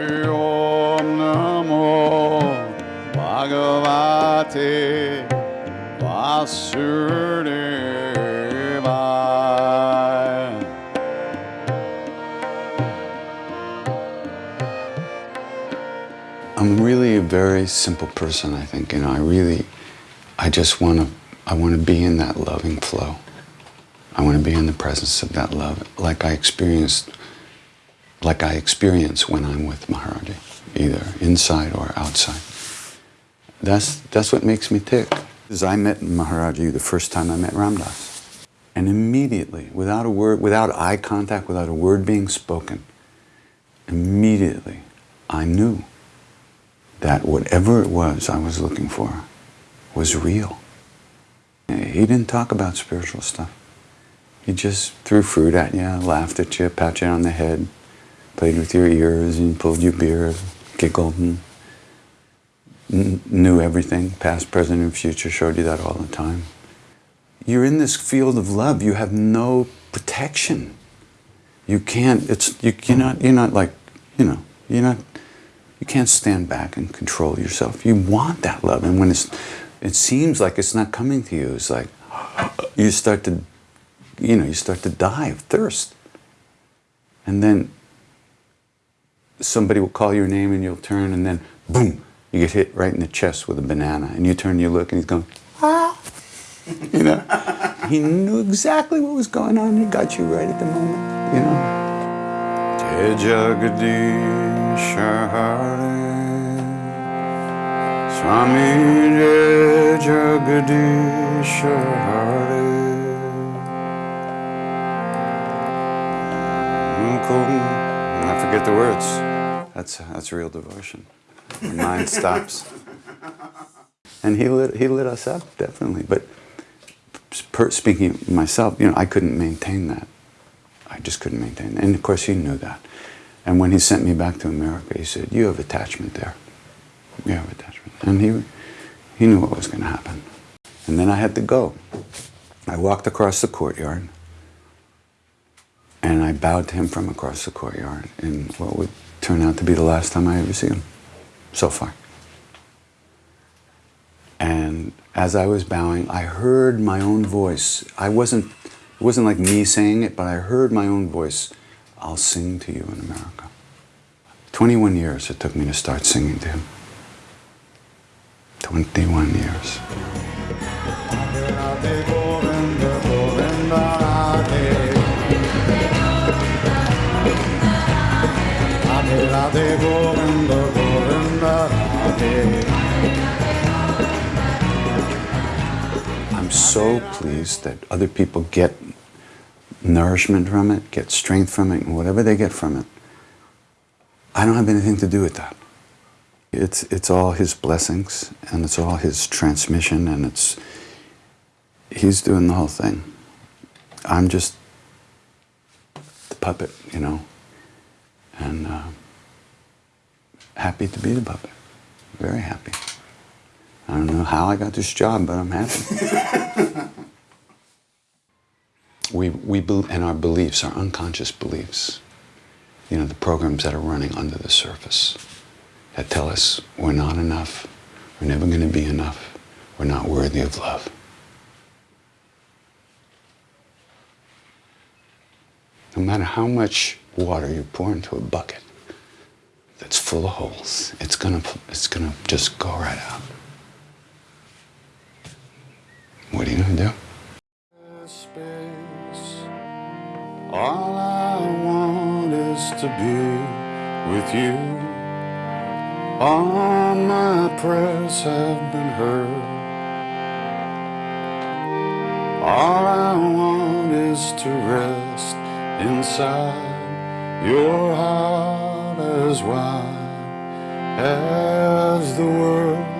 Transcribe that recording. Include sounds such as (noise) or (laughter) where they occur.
Om Namo Bhagavate. I'm really a very simple person, I think. You know, I really, I just want to, I want to be in that loving flow. I want to be in the presence of that love, like I experienced, like I experience when I'm with Maharaji, either inside or outside. That's that's what makes me tick. Is I met Maharaji the first time I met Ram Dass, and immediately, without a word, without eye contact, without a word being spoken, immediately, I knew that whatever it was I was looking for was real. He didn't talk about spiritual stuff. He just threw fruit at you, laughed at you, pat you on the head, played with your ears and pulled your beard, giggled and knew everything, past, present, and future, showed you that all the time. You're in this field of love. You have no protection. You can't, it's, you, you're not, you're not like, you know, you're not, you can't stand back and control yourself. You want that love. And when it's, it seems like it's not coming to you, it's like, (gasps) you start to, you know, you start to die of thirst. And then somebody will call your name and you'll turn and then boom, you get hit right in the chest with a banana. And you turn, and you look and he's going, ah. (laughs) you know, he knew exactly what was going on. He got you right at the moment, you know. Swami Jai Jagadish Hare I forget the words. That's, that's real devotion. The mind (laughs) stops. And he lit, he lit us up, definitely. But per, speaking myself, you know, I couldn't maintain that. I just couldn't maintain that. And of course, he knew that. And when he sent me back to America, he said, you have attachment there. You have attachment. And he, he knew what was going to happen. And then I had to go. I walked across the courtyard and I bowed to him from across the courtyard in what would turn out to be the last time I ever see him, so far. And as I was bowing, I heard my own voice. I wasn't, it wasn't like me saying it, but I heard my own voice, I'll sing to you in America. 21 years it took me to start singing to him. 21 years. I'm so pleased that other people get nourishment from it, get strength from it, and whatever they get from it. I don't have anything to do with that. It's, it's all his blessings, and it's all his transmission, and it's, he's doing the whole thing. I'm just the puppet, you know, and uh, happy to be the puppet. Very happy. I don't know how I got this job, but I'm happy. (laughs) we, we and our beliefs, our unconscious beliefs, you know, the programs that are running under the surface that tell us we're not enough, we're never going to be enough, we're not worthy of love. No matter how much water you pour into a bucket that's full of holes, it's gonna, it's gonna just go right out. What are you gonna do? All I want is to be with you. All my prayers have been heard. All I want is to rest inside your heart as wide as the world